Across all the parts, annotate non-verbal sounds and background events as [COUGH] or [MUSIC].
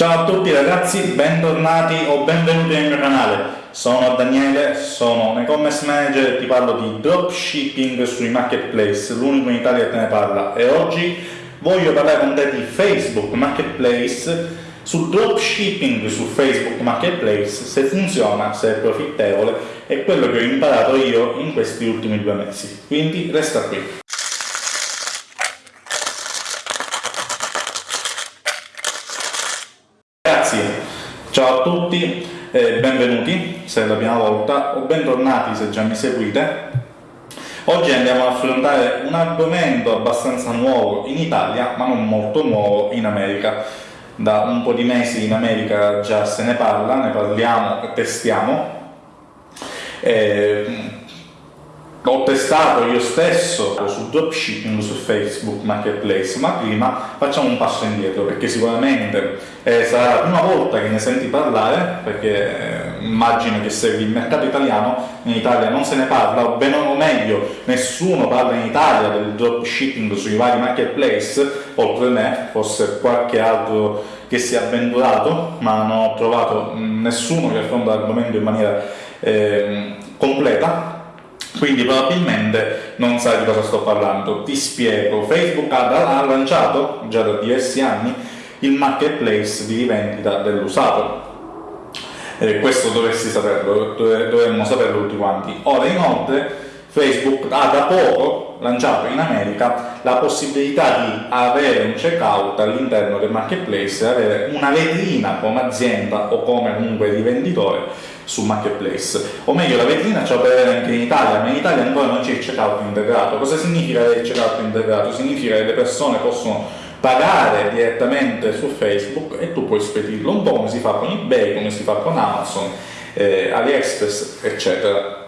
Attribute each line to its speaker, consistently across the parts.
Speaker 1: Ciao a tutti ragazzi, bentornati o benvenuti nel mio canale. Sono Daniele, sono un e-commerce manager e ti parlo di dropshipping sui marketplace, l'unico in Italia che te ne parla. E oggi voglio parlare con te di Facebook Marketplace, sul dropshipping su Facebook Marketplace, se funziona, se è profittevole, è quello che ho imparato io in questi ultimi due mesi. Quindi resta qui. Ciao a tutti e benvenuti se è la prima volta o bentornati se già mi seguite. Oggi andiamo ad affrontare un argomento abbastanza nuovo in Italia ma non molto nuovo in America. Da un po' di mesi in America già se ne parla, ne parliamo e testiamo. E ho testato io stesso su dropshipping su Facebook Marketplace, ma prima facciamo un passo indietro, perché sicuramente eh, sarà la prima volta che ne senti parlare, perché eh, immagino che segui il mercato italiano, in Italia non se ne parla, o bene o meglio, nessuno parla in Italia del dropshipping sui vari marketplace, oltre me, forse qualche altro che si è avventurato, ma non ho trovato nessuno che affronta l'argomento in maniera eh, completa, quindi probabilmente non sai di cosa sto parlando. Ti spiego, Facebook ha, ha lanciato già da diversi anni il marketplace di rivendita dell'usato. Eh, questo dovresti saperlo, dovremmo saperlo tutti quanti. Ora inoltre Facebook ha da poco lanciato in America la possibilità di avere un checkout all'interno del marketplace, avere una vetrina come azienda o come comunque rivenditore su marketplace. O meglio la vetrina puoi avere anche in Italia ma in Italia ancora non c'è il checkout integrato. Cosa significa il checkout integrato? significa che le persone possono pagare direttamente su Facebook e tu puoi spedirlo un po' come si fa con eBay, come si fa con Amazon, eh, AliExpress eccetera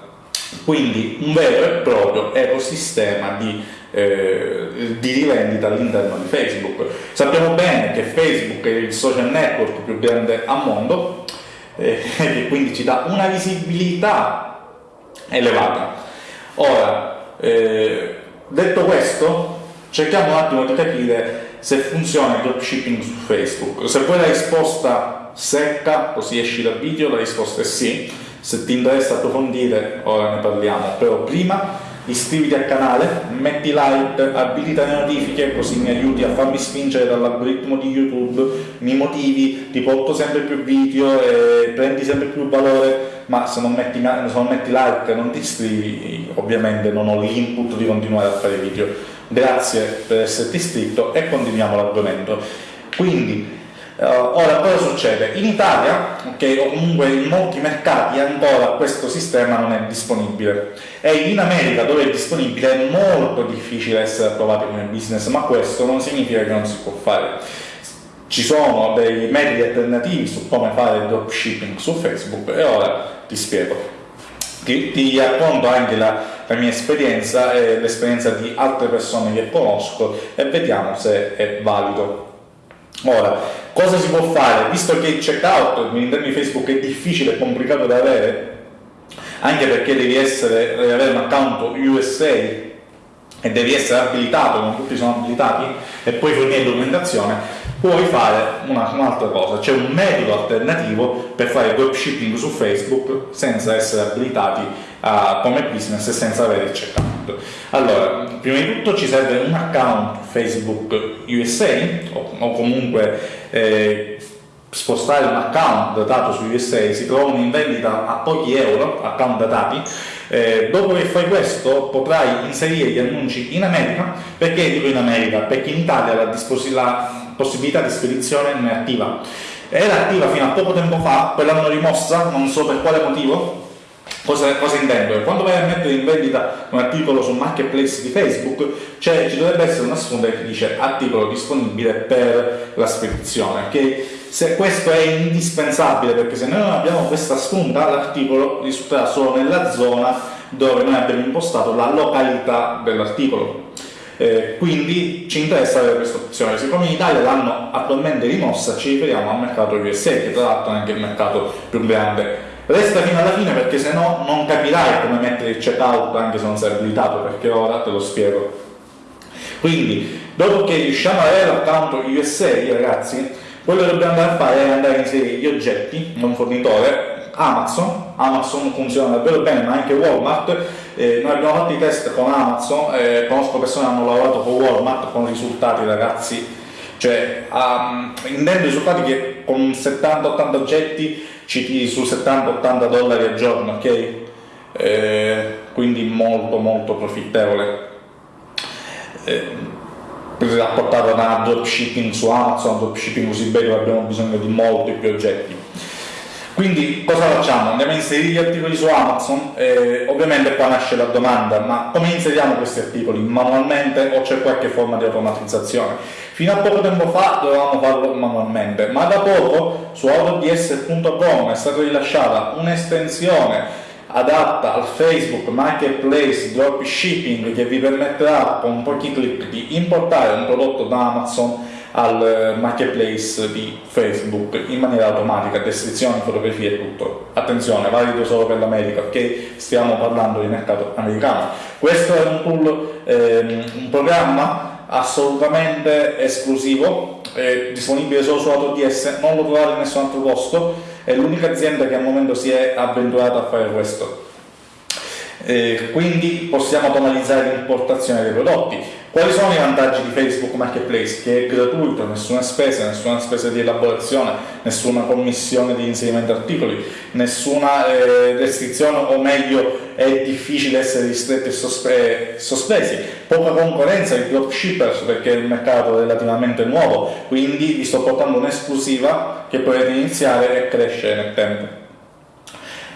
Speaker 1: quindi un vero e proprio ecosistema di, eh, di rivendita all'interno di Facebook. Sappiamo bene che Facebook è il social network più grande al mondo, eh, [LAUGHS] e quindi ci dà una visibilità elevata. Ora, eh, detto questo, cerchiamo un attimo di capire se funziona il dropshipping su Facebook. Se poi la risposta secca, così esci dal video, la risposta è sì. Se ti interessa approfondire, ora ne parliamo, però prima iscriviti al canale, metti like, abilita le notifiche così mi aiuti a farmi spingere dall'algoritmo di YouTube, mi motivi, ti porto sempre più video e prendi sempre più valore, ma se non metti, se non metti like e non ti iscrivi, ovviamente non ho l'input di continuare a fare video. Grazie per esserti iscritto e continuiamo l'argomento. Quindi, Uh, ora, cosa succede? In Italia, okay, comunque in molti mercati ancora questo sistema non è disponibile e in America dove è disponibile è molto difficile essere approvato come business, ma questo non significa che non si può fare. Ci sono dei metodi alternativi su come fare dropshipping su Facebook e ora ti spiego. Ti, ti racconto anche la, la mia esperienza e l'esperienza di altre persone che conosco e vediamo se è valido Ora, cosa si può fare? Visto che il checkout all'interno di Facebook è difficile e complicato da avere, anche perché devi, essere, devi avere un account USA e devi essere abilitato, non tutti sono abilitati, e poi fornire documentazione, puoi fare un'altra cosa, c'è un metodo alternativo per fare dropshipping su Facebook senza essere abilitati uh, come business e senza avere il checkout. Allora, prima di tutto ci serve un account Facebook USA o, o comunque eh, spostare un account datato su USA, si trovano in vendita a pochi euro, account datati, eh, dopo che fai questo potrai inserire gli annunci in America, perché dico in America? Perché in Italia la, la possibilità di spedizione non è attiva. Era attiva fino a poco tempo fa, poi l'hanno rimossa, non so per quale motivo. Cosa, cosa intendo? Quando vai a mettere in vendita un articolo sul marketplace di Facebook, cioè, ci dovrebbe essere una sponda che dice articolo disponibile per la spedizione, okay? se questo è indispensabile, perché se noi non abbiamo questa sponda, l'articolo risulterà solo nella zona dove noi abbiamo impostato la località dell'articolo. Eh, quindi ci interessa avere questa opzione. Siccome in Italia l'hanno attualmente rimossa, ci riferiamo al mercato USA, che tra l'altro è anche il mercato più grande. Resta fino alla fine perché se no non capirai come mettere il checkout anche se non sei abilitato, perché ora te lo spiego. Quindi, dopo che riusciamo ad avere l'account USA, ragazzi, quello che dobbiamo andare a fare è andare a inserire gli oggetti da un fornitore Amazon, Amazon funziona davvero bene ma anche Walmart, eh, noi abbiamo fatto i test con Amazon, eh, conosco persone che hanno lavorato con Walmart con risultati ragazzi, cioè um, intendo risultati che con 70-80 oggetti ci tiri su 70-80 dollari al giorno, ok? Eh, quindi molto molto profittevole. Eh, rapportato da dropshipping su Amazon, dropshipping su eBay dove abbiamo bisogno di molti più oggetti. Quindi cosa facciamo? Andiamo a inserire gli articoli su Amazon, eh, ovviamente qua nasce la domanda, ma come inseriamo questi articoli? Manualmente o c'è qualche forma di automatizzazione? Fino a poco tempo fa dovevamo farlo manualmente, ma da poco su autods.com è stata rilasciata un'estensione adatta al Facebook Marketplace Dropshipping che vi permetterà con pochi clic di importare un prodotto da Amazon al eh, marketplace di Facebook in maniera automatica, descrizioni, fotografie e tutto. Attenzione, valido solo per l'America, perché stiamo parlando di mercato americano. Questo è un tool, ehm, un programma assolutamente esclusivo, è disponibile solo su AutoDS, non lo trovate in nessun altro posto, è l'unica azienda che al momento si è avventurata a fare questo. Eh, quindi possiamo automatizzare l'importazione dei prodotti. Quali sono i vantaggi di Facebook Marketplace? Che è gratuito, nessuna spesa, nessuna spesa di elaborazione, nessuna commissione di inserimento articoli, nessuna eh, restrizione o meglio è difficile essere ristretti e sospe sospesi, poca concorrenza di dropshippers perché è un mercato relativamente nuovo, quindi vi sto portando un'esclusiva che potete iniziare e crescere nel tempo.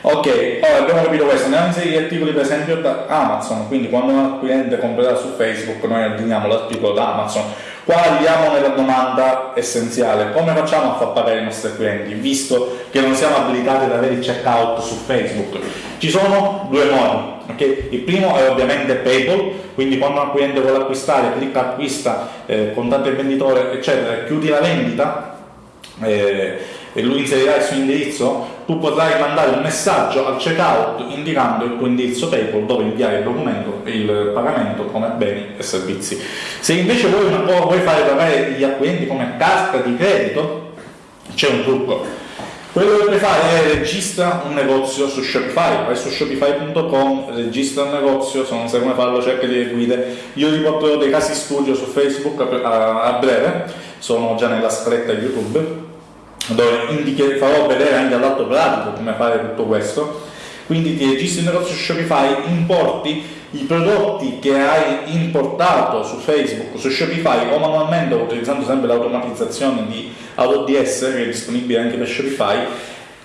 Speaker 1: Ok, ora abbiamo capito questo, andiamo inserire gli articoli per esempio da Amazon, quindi quando un cliente comprerà su Facebook noi abbiniamo l'articolo da Amazon, qua arriviamo nella domanda essenziale, come facciamo a far pagare i nostri clienti, visto che non siamo abilitati ad avere il checkout su Facebook? Ci sono due modi, okay? il primo è ovviamente PayPal, quindi quando un cliente vuole acquistare, clicca acquista, eh, contatto il venditore eccetera, chiudi la vendita, eh, e lui inserirà il suo indirizzo, tu potrai mandare un messaggio al checkout indicando il tuo indirizzo PayPal dove inviare il documento e il pagamento come beni e servizi. Se invece vuoi, vuoi fare pagare gli acquirenti come carta di credito, c'è un trucco. Quello che puoi fare è registra un negozio su Shopify, vai su shopify.com, registra un negozio, se non sai come farlo cerca delle guide. Io vi porterò dei casi studio su Facebook a, breve, sono già nella scaletta YouTube dove farò vedere anche all'atto pratico come fare tutto questo. Quindi ti registri il negozio Shopify, importi i prodotti che hai importato su Facebook, su Shopify o manualmente utilizzando sempre l'automatizzazione di AutoDS che è disponibile anche per Shopify.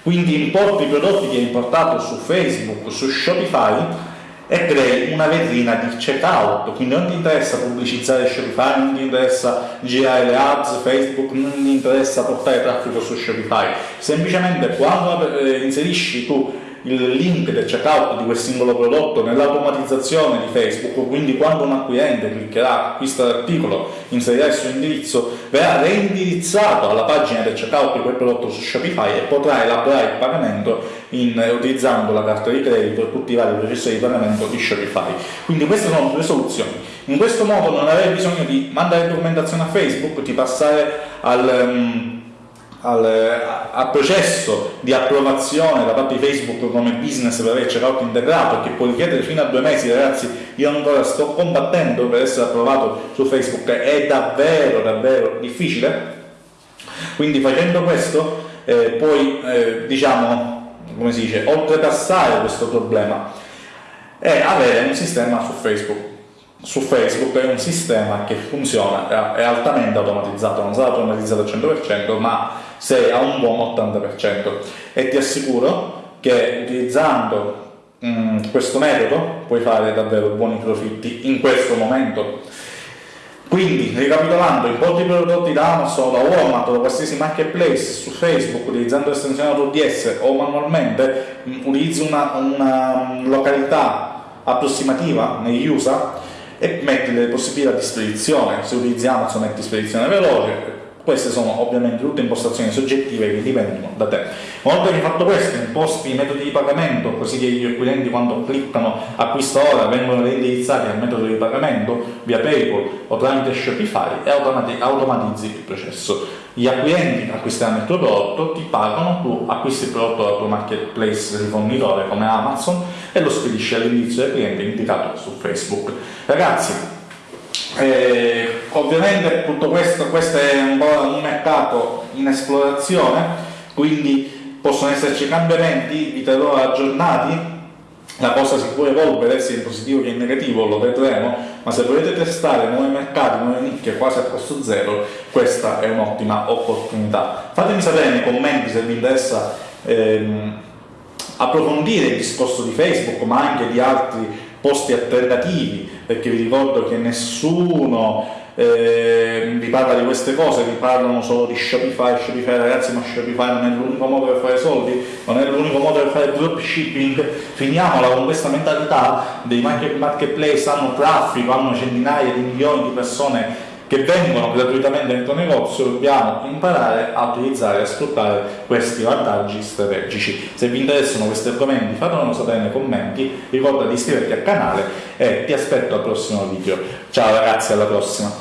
Speaker 1: Quindi importi i prodotti che hai importato su Facebook, su Shopify e crei una vetrina di checkout, quindi non ti interessa pubblicizzare Shopify, non ti interessa girare le ads, Facebook, non ti interessa portare traffico su Shopify, semplicemente quando eh, inserisci tu il link del checkout di quel singolo prodotto nell'automatizzazione di Facebook, quindi quando un acquirente cliccherà acquista l'articolo, inserirà il suo indirizzo, verrà reindirizzato alla pagina del checkout di quel prodotto su Shopify e potrà elaborare il pagamento in, utilizzando la carta di credito e tutti i vari processi di pagamento di Shopify. Quindi queste sono due soluzioni. In questo modo non avrai bisogno di mandare documentazione a Facebook, di passare al... Um, al, al, processo di approvazione da parte di Facebook come business per avere checkout integrato che può richiedere fino a due mesi ragazzi io ancora sto combattendo per essere approvato su Facebook è davvero davvero difficile. Quindi facendo questo eh, puoi eh, diciamo come si dice oltrepassare questo problema e avere un sistema su Facebook su Facebook è un sistema che funziona, è altamente automatizzato, non sarà automatizzato al 100%, ma sei a un buon 80% e ti assicuro che utilizzando mh, mm, questo metodo puoi fare davvero buoni profitti in questo momento. Quindi, ricapitolando, importi prodotti da Amazon, da Walmart o da qualsiasi marketplace su Facebook utilizzando l'estensione AutoDS o manualmente, mm, utilizzi una, una località approssimativa negli USA e metti le possibilità di spedizione, se utilizzi Amazon metti spedizione veloce, queste sono ovviamente tutte impostazioni soggettive che dipendono da te. Una volta che hai fatto questo, imposti i metodi di pagamento, così che gli acquirenti quando cliccano acquista ora vengono reindirizzati al metodo di pagamento via PayPal o tramite Shopify e automatizzi il processo. Gli acquirenti acquisteranno il tuo prodotto, ti pagano, tu acquisti il prodotto dal tuo marketplace rifornitore come Amazon e lo spedisci all'indirizzo del cliente indicato su Facebook. Ragazzi, eh, ovviamente tutto questo, questo è un, un mercato in esplorazione, quindi possono esserci cambiamenti, vi terrò aggiornati, la cosa si può evolvere sia in positivo che in negativo, lo vedremo, ma se volete testare nuovi mercati, nuove nicchie quasi a costo zero, questa è un'ottima opportunità. Fatemi sapere nei commenti se vi interessa ehm, approfondire il discorso di Facebook, ma anche di altri posti alternativi, perché vi ricordo che nessuno eh, vi parla di queste cose, vi parlano solo di Shopify, Shopify ragazzi ma Shopify non è l'unico modo per fare soldi, non è l'unico modo per fare dropshipping, finiamola con questa mentalità dei marketplace, hanno traffico, hanno centinaia di milioni di persone che vengono gratuitamente nel tuo negozio, dobbiamo imparare a utilizzare e a sfruttare questi vantaggi strategici. Se vi interessano questi argomenti fatemelo sapere nei commenti, ricorda di iscriverti al canale e ti aspetto al prossimo video. Ciao ragazzi, alla prossima!